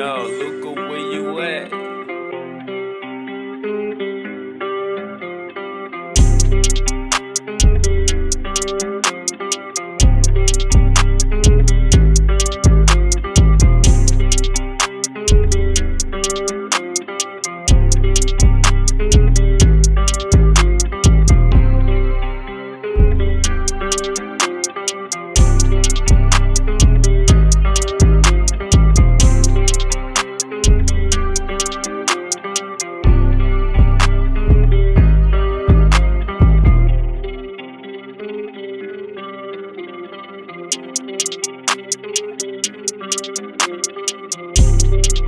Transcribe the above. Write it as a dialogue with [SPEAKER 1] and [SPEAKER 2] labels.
[SPEAKER 1] Yo, Luca, where you at? Thank you. Bye.